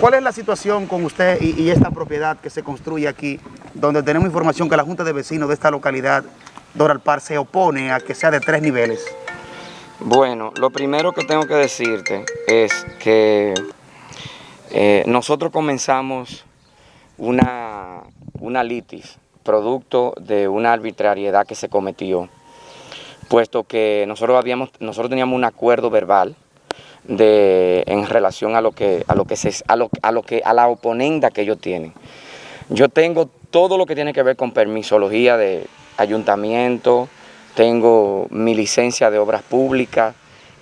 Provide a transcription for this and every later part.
¿Cuál es la situación con usted y, esta propiedad que se construye aquí, donde tenemos información que la Junta de Vecinos de esta localidad, Doral Par, se opone a que sea de tres niveles? Bueno, lo primero que tengo que decirte es que eh, nosotros comenzamos una, una litis, producto de una arbitrariedad que se cometió, puesto que nosotros, habíamos, nosotros teníamos un acuerdo verbal de, en relación a lo que, a lo que se, a lo, a lo que, a la oponenda que ellos tienen. Yo tengo todo lo que tiene que ver con permisología de ayuntamiento, tengo mi licencia de obras públicas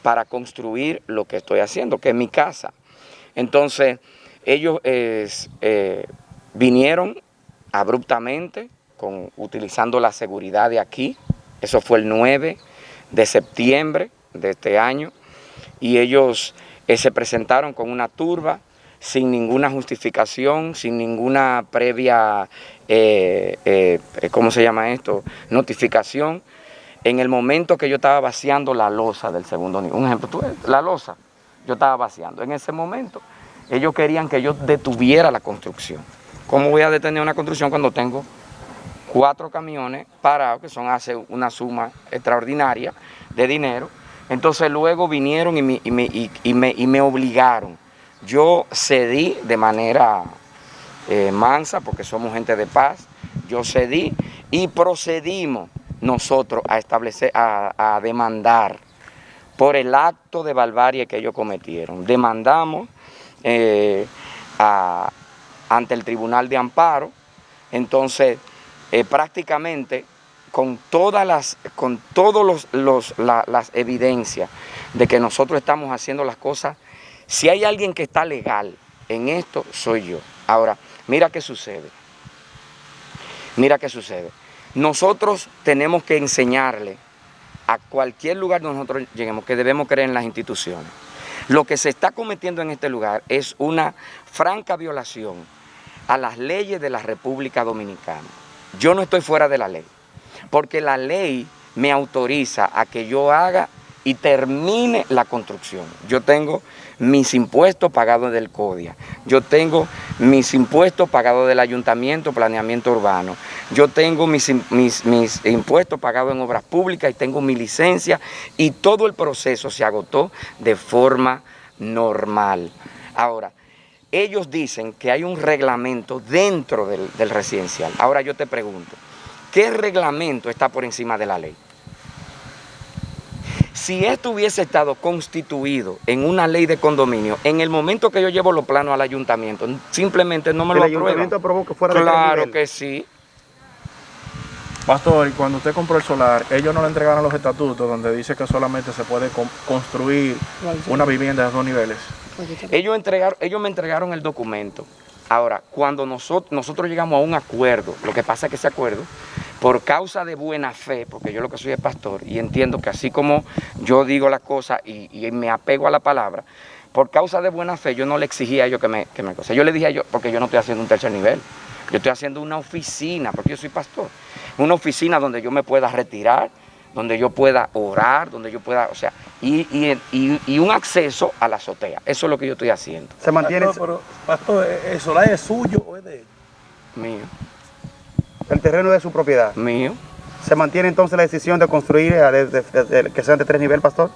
para construir lo que estoy haciendo, que es mi casa. Entonces, ellos eh, vinieron abruptamente, con, utilizando la seguridad de aquí, eso fue el 9 de septiembre de este año, y ellos eh, se presentaron con una turba, sin ninguna justificación, sin ninguna previa, eh, ¿cómo se llama esto?, notificación, en el momento que yo estaba vaciando la losa del segundo nivel, un ejemplo, tú, la losa, yo estaba vaciando, en ese momento ellos querían que yo detuviera la construcción. ¿Cómo voy a detener una construcción cuando tengo cuatro camiones parados, que son hace una suma extraordinaria de dinero? Entonces luego vinieron y me, y me, y me, obligaron. Yo cedí de manera eh, mansa, porque somos gente de paz, yo cedí y procedimos nosotros a establecer, a, demandar por el acto de barbarie que ellos cometieron. Demandamos eh, ante el Tribunal de Amparo, entonces eh, prácticamente con todas las, con todos los, las evidencias de que nosotros estamos haciendo las cosas, si hay alguien que está legal en esto, soy yo. Ahora, mira qué sucede. Mira qué sucede. Nosotros tenemos que enseñarle a cualquier lugar donde nosotros lleguemos que debemos creer en las instituciones. Lo que se está cometiendo en este lugar es una franca violación a las leyes de la República Dominicana. Yo no estoy fuera de la ley, porque la ley me autoriza a que yo haga y termine la construcción. Yo tengo mis impuestos pagados del CODIA, yo tengo mis impuestos pagados del Ayuntamiento, Planeamiento Urbano, yo tengo mis, impuestos pagados en obras públicas y tengo mi licencia y todo el proceso se agotó de forma normal. Ahora, ellos dicen que hay un reglamento dentro del residencial. Ahora yo te pregunto, ¿qué reglamento está por encima de la ley? Si esto hubiese estado constituido en una ley de condominio, en el momento que yo llevo los planos al ayuntamiento, simplemente no me lo aprueban. ¿El ayuntamiento aprobó que fuera Claro que sí. Pastor, cuando usted compró el solar, ellos no le entregaron los estatutos donde dice que solamente se puede construir una vivienda de dos niveles. Ellos, entregaron, ellos me entregaron el documento. Ahora, cuando nosotros, nosotros llegamos a un acuerdo, lo que pasa es que ese acuerdo por causa de buena fe, porque yo lo que soy es pastor y entiendo que así como yo digo las cosas y, me apego a la palabra, por causa de buena fe yo no le exigía a ellos que me, que me Yo le dije a ellos, porque yo no estoy haciendo un tercer nivel, yo estoy haciendo una oficina, porque yo soy pastor, una oficina donde yo me pueda retirar, donde yo pueda orar, donde yo pueda, o sea, y, un acceso a la azotea. Eso es lo que yo estoy haciendo. ¿Se mantiene? Pastor, pastor ¿el solar es suyo o es de él? Mío. El terreno de su propiedad. Mío. ¿Se mantiene entonces la decisión de construir eh, que sean de tres niveles, pastor?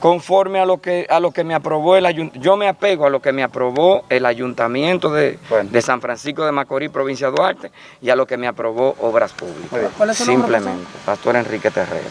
Conforme a lo que a lo que me aprobó el ayuntamiento, yo me apego a lo que me aprobó el ayuntamiento de, de San Francisco de Macorís, provincia de Duarte, y a lo que me aprobó Obras Públicas. ¿Cuál es su Simplemente, pastor? pastor Enrique Terrero.